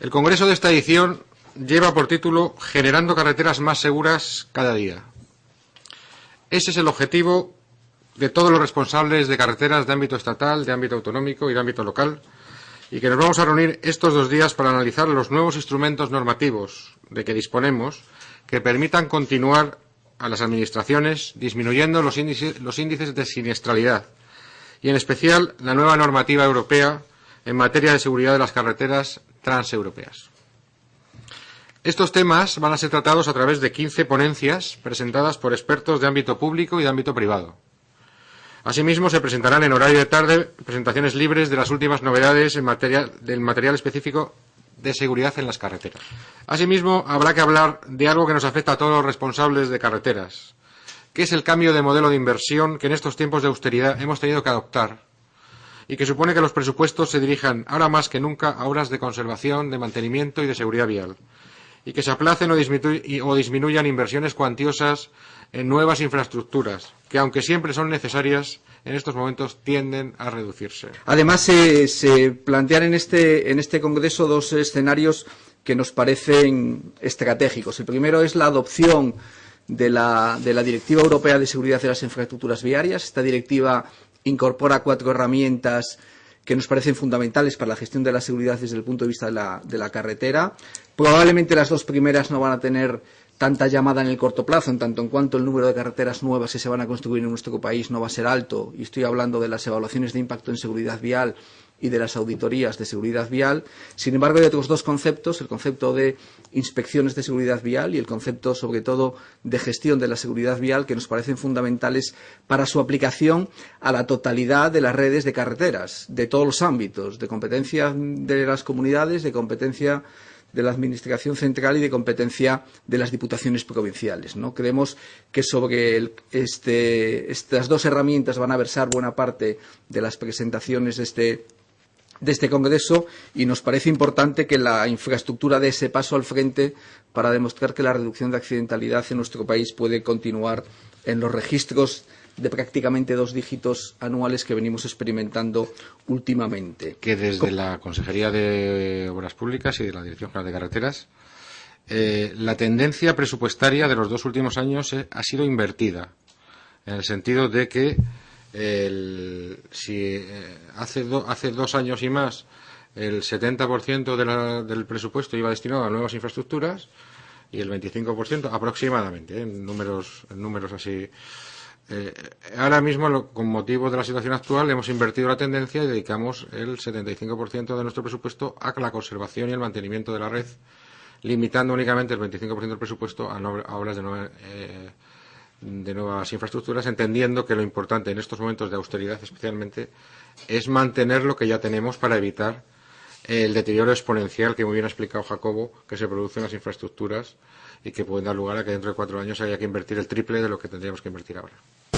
El congreso de esta edición lleva por título Generando carreteras más seguras cada día. Ese es el objetivo de todos los responsables de carreteras de ámbito estatal, de ámbito autonómico y de ámbito local, y que nos vamos a reunir estos dos días para analizar los nuevos instrumentos normativos de que disponemos que permitan continuar a las administraciones disminuyendo los índices, de siniestralidad y, en especial, la nueva normativa europea en materia de seguridad de las carreteras transeuropeas. Estos temas van a ser tratados a través de 15 ponencias presentadas por expertos de ámbito público y de ámbito privado. Asimismo, se presentarán en horario de tarde presentaciones libres de las últimas novedades en materia, del material específico de seguridad en las carreteras. Asimismo, habrá que hablar de algo que nos afecta a todos los responsables de carreteras, que es el cambio de modelo de inversión que en estos tiempos de austeridad hemos tenido que adoptar y que supone que los presupuestos se dirijan ahora más que nunca a obras de conservación, de mantenimiento y de seguridad vial, y que se aplacen o, disminuyan inversiones cuantiosas en nuevas infraestructuras, que aunque siempre son necesarias, en estos momentos tienden a reducirse. Además, se, se plantean en este, en este Congreso dos escenarios que nos parecen estratégicos. El primero es la adopción de la, de la Directiva Europea de Seguridad de las Infraestructuras Viarias. Esta directiva incorpora cuatro herramientas que nos parecen fundamentales para la gestión de la seguridad desde el punto de vista de la, carretera. Probablemente las dos primeras no van a tener tanta llamada en el corto plazo, en tanto en cuanto el número de carreteras nuevas que se van a construir en nuestro país no va a ser alto, y estoy hablando de las evaluaciones de impacto en seguridad vial y de las auditorías de seguridad vial. Sin embargo, hay otros dos conceptos, el concepto de inspecciones de seguridad vial y el concepto, sobre todo, de gestión de la seguridad vial, que nos parecen fundamentales para su aplicación a la totalidad de las redes de carreteras, de todos los ámbitos, de competencia de las comunidades, de competencia de la Administración central y de competencia de las diputaciones provinciales. ¿no? Creemos que sobre este, estas dos herramientas van a versar buena parte de las presentaciones de este de este Congreso y nos parece importante que la infraestructura dé ese paso al frente para demostrar que la reducción de accidentalidad en nuestro país puede continuar en los registros de prácticamente dos dígitos anuales que venimos experimentando últimamente. Que desde la Consejería de Obras Públicas y de la Dirección General de Carreteras, eh, la tendencia presupuestaria de los dos últimos años eh, ha sido invertida, en el sentido de que el, si eh, hace, do, hace dos años y más el 70% de la, del presupuesto iba destinado a nuevas infraestructuras y el 25% aproximadamente, en, números, números así. Eh, ahora mismo, con motivo de la situación actual, hemos invertido la tendencia y dedicamos el 75% de nuestro presupuesto a la conservación y el mantenimiento de la red, limitando únicamente el 25% del presupuesto a, no, a obras de nueva, eh, de nuevas infraestructuras, entendiendo que lo importante en estos momentos de austeridad especialmente es mantener lo que ya tenemos para evitar el deterioro exponencial que muy bien ha explicado Jacobo que se produce en las infraestructuras y que pueden dar lugar a que dentro de cuatro años haya que invertir el triple de lo que tendríamos que invertir ahora.